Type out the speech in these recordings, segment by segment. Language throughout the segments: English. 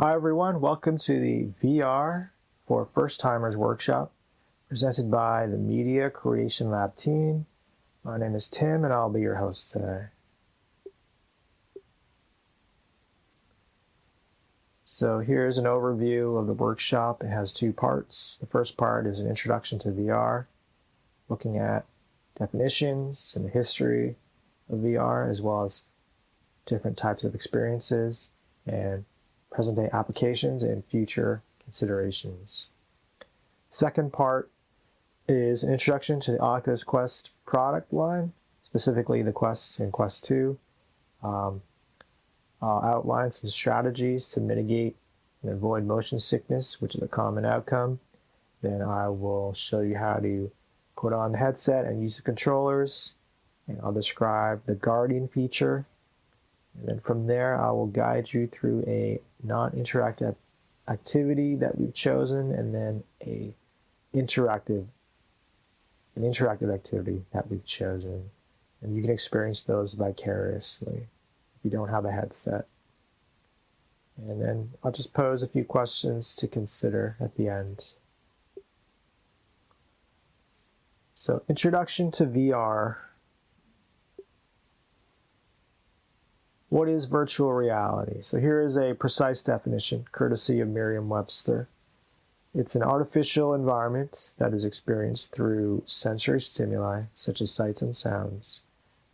Hi everyone, welcome to the VR for First Timers workshop presented by the Media Creation Lab team. My name is Tim and I'll be your host today. So here's an overview of the workshop. It has two parts. The first part is an introduction to VR, looking at definitions and the history of VR as well as different types of experiences and present day applications and future considerations. Second part is an introduction to the Oculus Quest product line, specifically the Quest and Quest 2. Um, I'll outline some strategies to mitigate and avoid motion sickness, which is a common outcome. Then I will show you how to put on the headset and use the controllers. And I'll describe the Guardian feature. And then from there, I will guide you through a non-interactive activity that we've chosen and then a interactive an interactive activity that we've chosen. And you can experience those vicariously if you don't have a headset. And then I'll just pose a few questions to consider at the end. So introduction to VR What is virtual reality? So here is a precise definition, courtesy of Merriam-Webster. It's an artificial environment that is experienced through sensory stimuli, such as sights and sounds,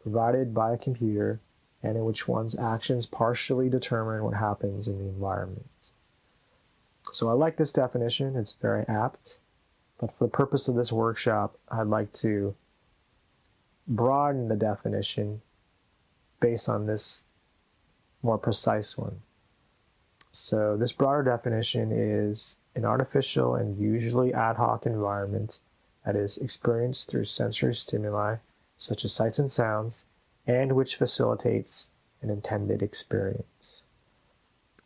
provided by a computer, and in which one's actions partially determine what happens in the environment. So I like this definition, it's very apt, but for the purpose of this workshop, I'd like to broaden the definition based on this more precise one. So this broader definition is an artificial and usually ad hoc environment that is experienced through sensory stimuli such as sights and sounds and which facilitates an intended experience.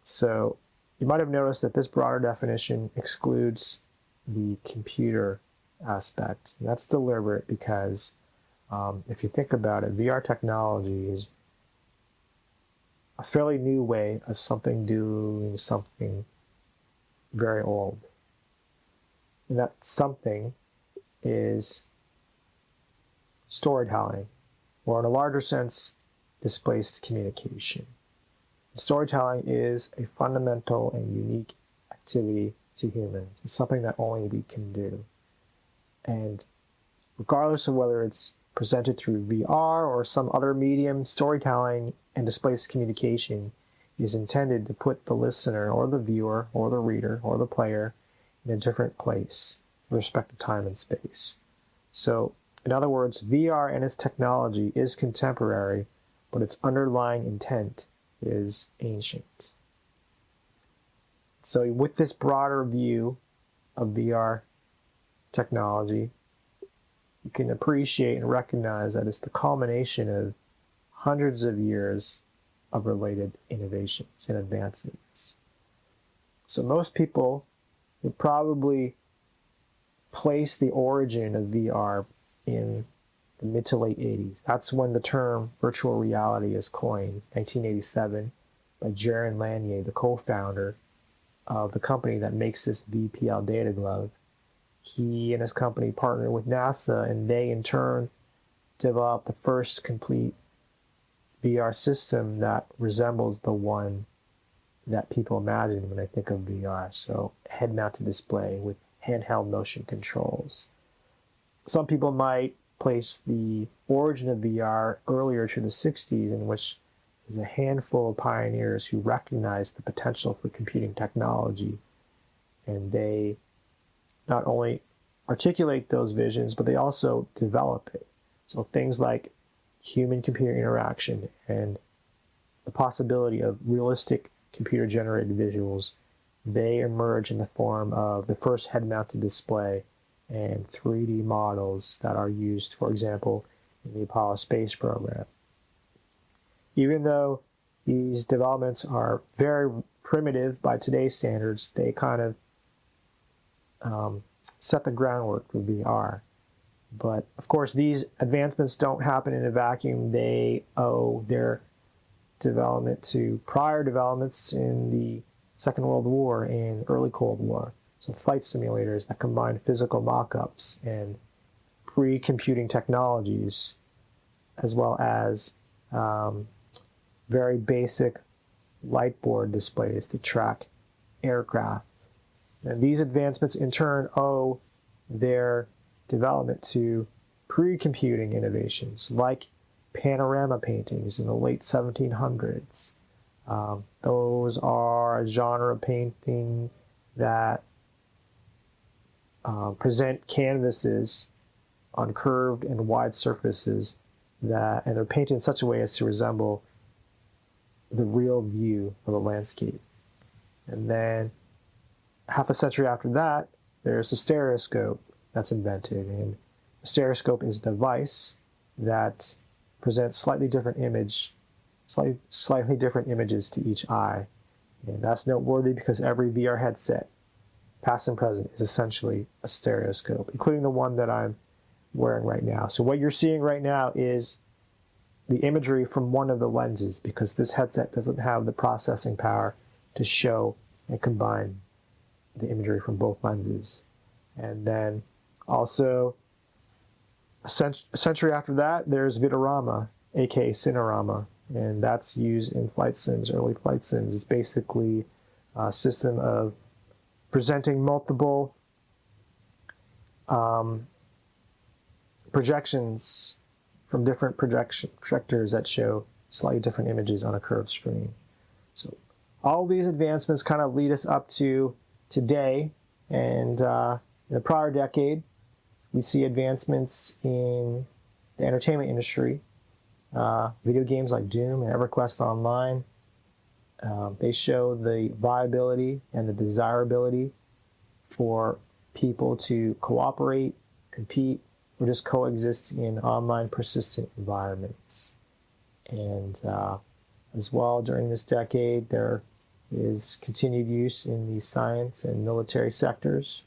So you might have noticed that this broader definition excludes the computer aspect. That's deliberate because um, if you think about it, VR technology is a fairly new way of something doing something very old. And that something is storytelling, or in a larger sense, displaced communication. Storytelling is a fundamental and unique activity to humans. It's something that only we can do. And regardless of whether it's presented through VR or some other medium, storytelling and displaced communication is intended to put the listener or the viewer or the reader or the player in a different place with respect to time and space. So, in other words, VR and its technology is contemporary, but its underlying intent is ancient. So, with this broader view of VR technology, you can appreciate and recognize that it's the culmination of hundreds of years of related innovations and advancements. So most people would probably place the origin of VR in the mid to late 80s. That's when the term virtual reality is coined, 1987, by Jaron Lanier, the co-founder of the company that makes this VPL data glove he and his company partnered with NASA, and they in turn developed the first complete VR system that resembles the one that people imagine when they think of VR. So, head mounted display with handheld motion controls. Some people might place the origin of VR earlier to the 60s, in which there's a handful of pioneers who recognized the potential for computing technology and they not only articulate those visions, but they also develop it. So things like human computer interaction and the possibility of realistic computer generated visuals, they emerge in the form of the first head mounted display and 3D models that are used, for example, in the Apollo space program. Even though these developments are very primitive by today's standards, they kind of um, set the groundwork for VR. But of course, these advancements don't happen in a vacuum. They owe their development to prior developments in the Second World War and early Cold War. So flight simulators that combine physical mock-ups and pre-computing technologies, as well as um, very basic light board displays to track aircraft. And these advancements in turn owe their development to pre-computing innovations like panorama paintings in the late 1700s. Um, those are a genre of painting that uh, present canvases on curved and wide surfaces that, and they're painted in such a way as to resemble the real view of a landscape. And then half a century after that, there's a stereoscope that's invented. And a stereoscope is a device that presents slightly different image, slightly, slightly different images to each eye. And that's noteworthy because every VR headset, past and present, is essentially a stereoscope, including the one that I'm wearing right now. So what you're seeing right now is the imagery from one of the lenses because this headset doesn't have the processing power to show and combine the imagery from both lenses. And then also a century after that, there's Vitarama, aka Cinerama, and that's used in flight sims, early flight sims. It's basically a system of presenting multiple um, projections from different projection projectors that show slightly different images on a curved screen. So all these advancements kind of lead us up to today. And uh, in the prior decade, we see advancements in the entertainment industry. Uh, video games like Doom and EverQuest Online, um, they show the viability and the desirability for people to cooperate, compete, or just coexist in online persistent environments. And uh, as well, during this decade, there is continued use in the science and military sectors.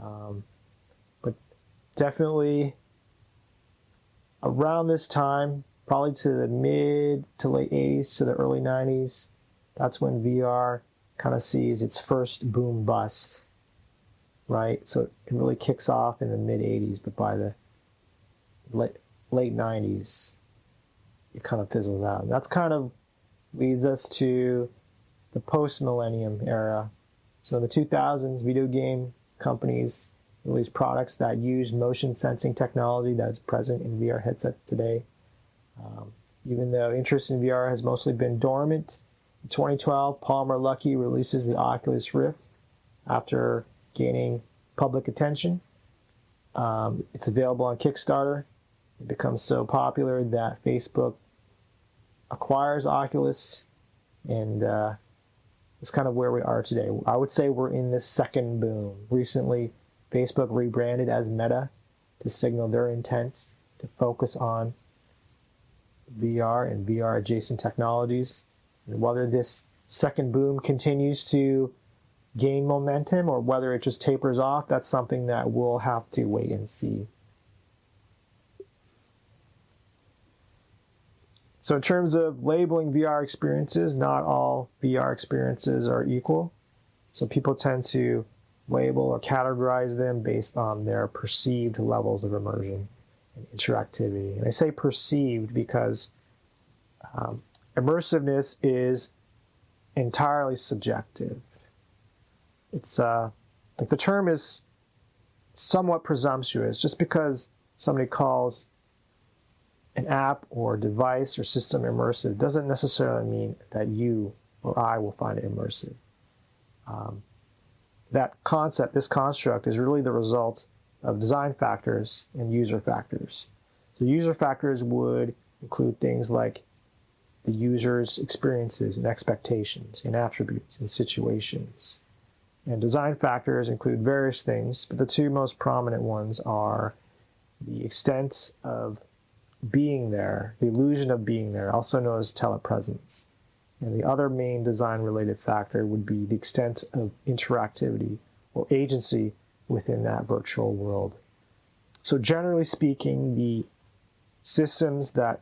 Um, but definitely around this time, probably to the mid to late 80s to the early 90s, that's when VR kind of sees its first boom bust right? So it really kicks off in the mid 80s, but by the late, late 90s, it kind of fizzles out. And that's kind of leads us to the post millennium era. So in the 2000s, video game companies released products that use motion sensing technology that's present in VR headsets today. Um, even though interest in VR has mostly been dormant, in 2012, Palmer Luckey releases the Oculus Rift after gaining public attention. Um, it's available on Kickstarter. It becomes so popular that Facebook acquires Oculus, and uh, it's kind of where we are today. I would say we're in this second boom. Recently, Facebook rebranded as Meta to signal their intent to focus on VR and VR adjacent technologies. And whether this second boom continues to gain momentum or whether it just tapers off, that's something that we'll have to wait and see. So in terms of labeling VR experiences, not all VR experiences are equal. So people tend to label or categorize them based on their perceived levels of immersion and interactivity. And I say perceived because um, immersiveness is entirely subjective it's uh, like the term is somewhat presumptuous just because somebody calls an app or device or system immersive doesn't necessarily mean that you or I will find it immersive. Um, that concept, this construct, is really the result of design factors and user factors. So user factors would include things like the user's experiences and expectations and attributes and situations. And design factors include various things, but the two most prominent ones are the extent of being there, the illusion of being there, also known as telepresence. And the other main design related factor would be the extent of interactivity or agency within that virtual world. So, generally speaking, the systems that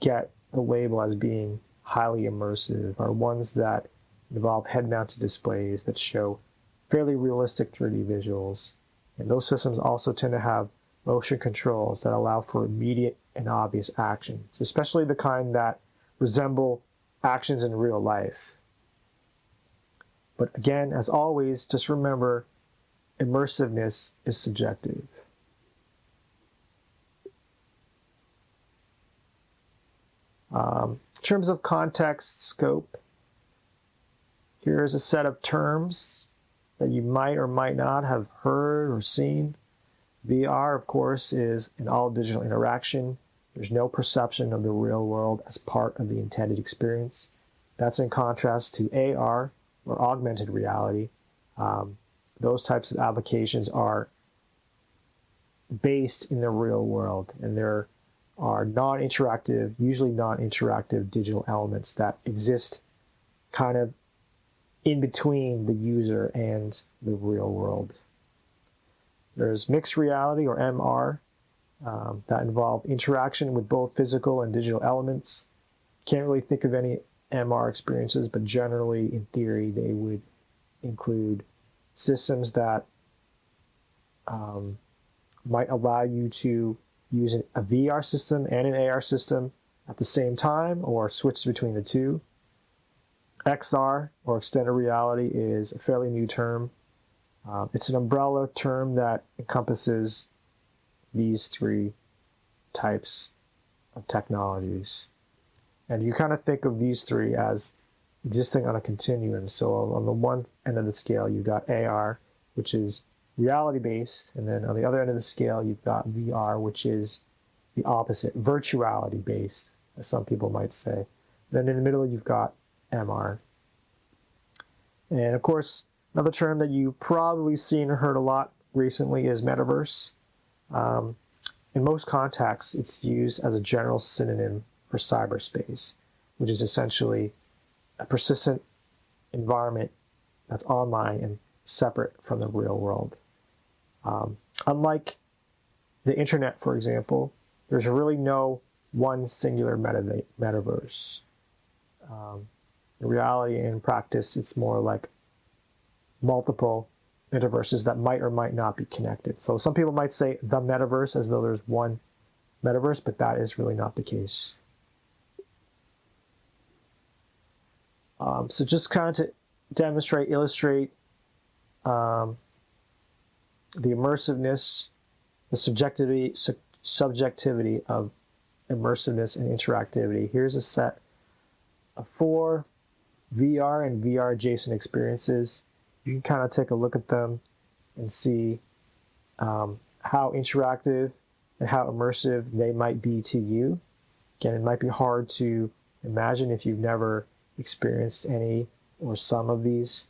get the label as being highly immersive are ones that involve head-mounted displays that show fairly realistic 3D visuals. And those systems also tend to have motion controls that allow for immediate and obvious actions, especially the kind that resemble actions in real life. But again, as always, just remember immersiveness is subjective. Um, in terms of context scope, here's a set of terms that you might or might not have heard or seen. VR, of course, is an all digital interaction. There's no perception of the real world as part of the intended experience. That's in contrast to AR, or augmented reality. Um, those types of applications are based in the real world and there are non-interactive, usually non-interactive digital elements that exist kind of in between the user and the real world. There's mixed reality or MR um, that involve interaction with both physical and digital elements. Can't really think of any MR experiences, but generally in theory they would include systems that um, might allow you to use a VR system and an AR system at the same time or switch between the two. XR, or extended reality, is a fairly new term. Uh, it's an umbrella term that encompasses these three types of technologies. And you kind of think of these three as existing on a continuum. So on the one end of the scale, you've got AR, which is reality based. And then on the other end of the scale, you've got VR, which is the opposite, virtuality based, as some people might say. Then in the middle, you've got MR. And of course, another term that you've probably seen or heard a lot recently is metaverse. Um, in most contexts, it's used as a general synonym for cyberspace, which is essentially a persistent environment that's online and separate from the real world. Um, unlike the internet, for example, there's really no one singular meta metaverse. Um, in reality and in practice, it's more like multiple metaverses that might or might not be connected. So some people might say the metaverse as though there's one metaverse, but that is really not the case. Um, so just kind of to demonstrate, illustrate um, the immersiveness, the subjectivity, su subjectivity of immersiveness and interactivity. Here's a set of four VR and VR adjacent experiences. You can kind of take a look at them and see um, how interactive and how immersive they might be to you. Again, it might be hard to imagine if you've never experienced any or some of these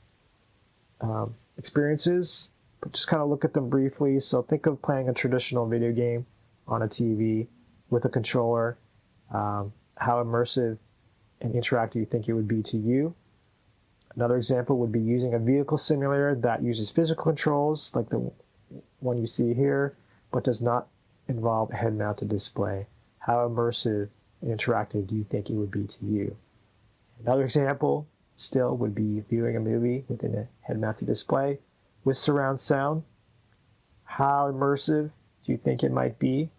um, experiences, but just kind of look at them briefly. So think of playing a traditional video game on a TV with a controller, um, how immersive and interactive you think it would be to you. Another example would be using a vehicle simulator that uses physical controls like the one you see here, but does not involve a head-mounted display. How immersive and interactive do you think it would be to you? Another example still would be viewing a movie within a head-mounted display with surround sound. How immersive do you think it might be?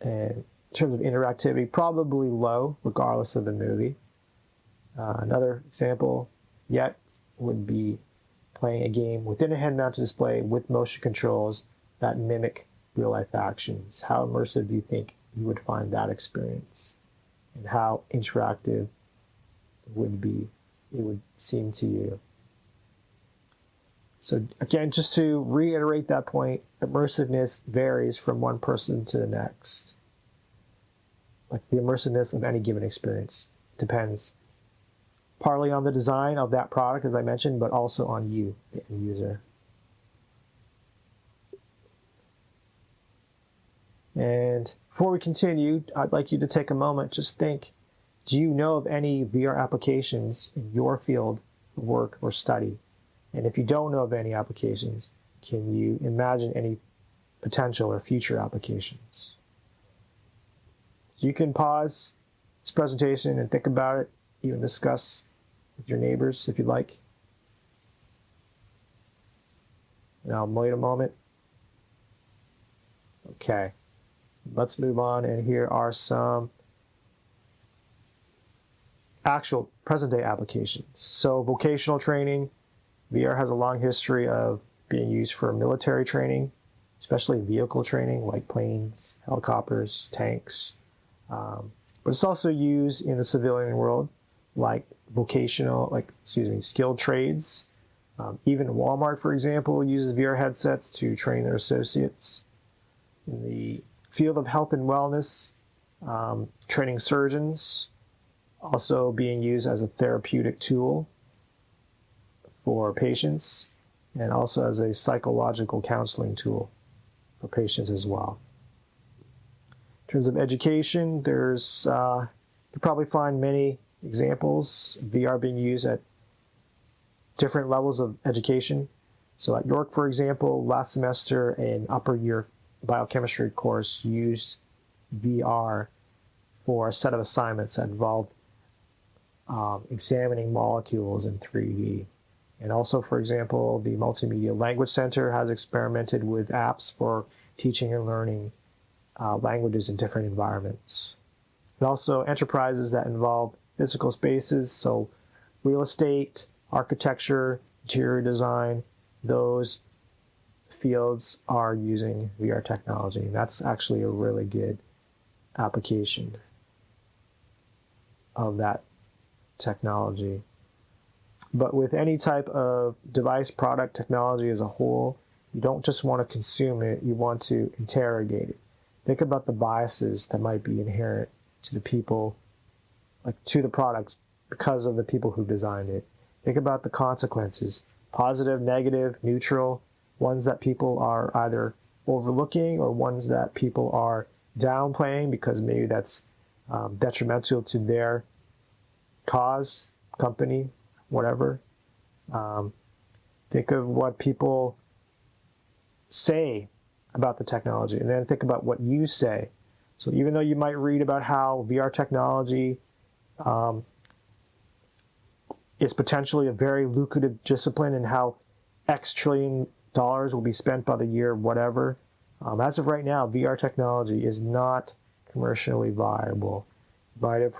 And in terms of interactivity, probably low, regardless of the movie. Uh, another example yet would be playing a game within a head-mounted display with motion controls that mimic real-life actions. How immersive do you think you would find that experience? And how interactive would be, it would seem to you. So again, just to reiterate that point, immersiveness varies from one person to the next. Like the immersiveness of any given experience depends partly on the design of that product, as I mentioned, but also on you, the end user. And before we continue, I'd like you to take a moment, just think do you know of any VR applications in your field of work or study? And if you don't know of any applications, can you imagine any potential or future applications? You can pause this presentation and think about it, even discuss with your neighbors if you'd like. And I'll wait a moment. Okay, let's move on. And here are some actual present day applications. So vocational training, VR has a long history of being used for military training, especially vehicle training like planes, helicopters, tanks. Um, but it's also used in the civilian world like vocational, like, excuse me, skilled trades. Um, even Walmart, for example, uses VR headsets to train their associates. In the field of health and wellness, um, training surgeons, also being used as a therapeutic tool for patients and also as a psychological counseling tool for patients as well. In terms of education, there's uh, you probably find many examples VR being used at different levels of education. So at York, for example, last semester an upper year biochemistry course used VR for a set of assignments that involved um, examining molecules in 3D. And also, for example, the Multimedia Language Center has experimented with apps for teaching and learning uh, languages in different environments. And also enterprises that involve physical spaces, so real estate, architecture, interior design, those fields are using VR technology. That's actually a really good application of that technology. But with any type of device, product, technology as a whole, you don't just want to consume it, you want to interrogate it. Think about the biases that might be inherent to the people, like to the products because of the people who designed it. Think about the consequences positive, negative, neutral, ones that people are either overlooking or ones that people are downplaying because maybe that's um, detrimental to their cause, company, whatever. Um, think of what people say about the technology and then think about what you say. So even though you might read about how VR technology um, is potentially a very lucrative discipline and how X trillion dollars will be spent by the year, whatever, um, as of right now, VR technology is not commercially viable. You might have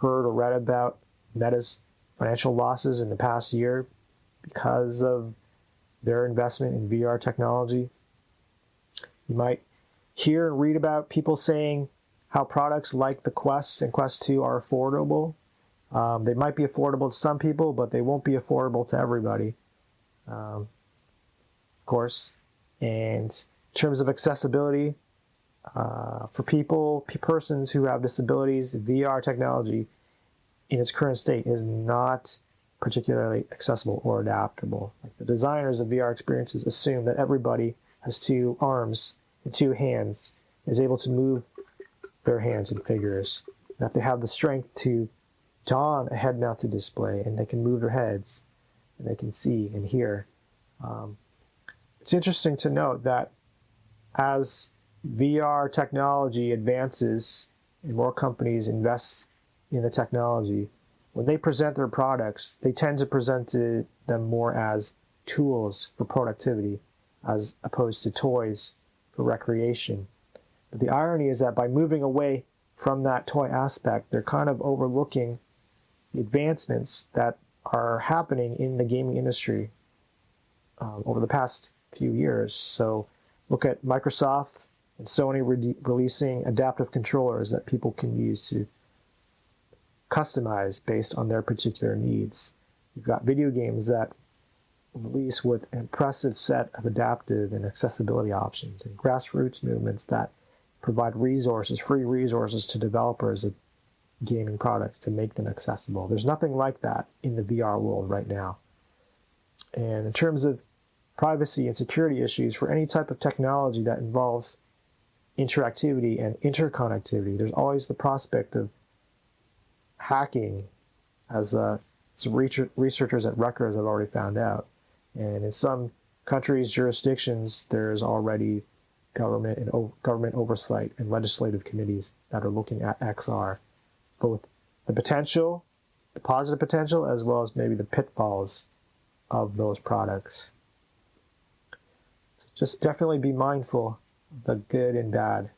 heard or read about Meta's financial losses in the past year because of their investment in VR technology. You might hear and read about people saying how products like the Quest and Quest 2 are affordable. Um, they might be affordable to some people, but they won't be affordable to everybody, um, of course. And in terms of accessibility, uh, for people, persons who have disabilities, VR technology in its current state is not particularly accessible or adaptable. Like the designers of VR experiences assume that everybody has two arms and two hands, is able to move their hands and figures, that they have the strength to don a head-mounted display and they can move their heads and they can see and hear. Um, it's interesting to note that as VR technology advances and more companies invest in the technology, when they present their products, they tend to present them more as tools for productivity as opposed to toys for recreation. But the irony is that by moving away from that toy aspect, they're kind of overlooking the advancements that are happening in the gaming industry um, over the past few years. So look at Microsoft and Sony re releasing adaptive controllers that people can use to customize based on their particular needs. You've got video games that release with an impressive set of adaptive and accessibility options and grassroots movements that provide resources, free resources to developers of gaming products to make them accessible. There's nothing like that in the VR world right now. And in terms of privacy and security issues for any type of technology that involves interactivity and interconnectivity, there's always the prospect of hacking, as uh, some researchers at Rutgers have already found out. And in some countries, jurisdictions, there's already government and government oversight and legislative committees that are looking at XR, both the potential the positive potential as well as maybe the pitfalls of those products. So just definitely be mindful of the good and bad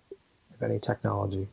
of any technology.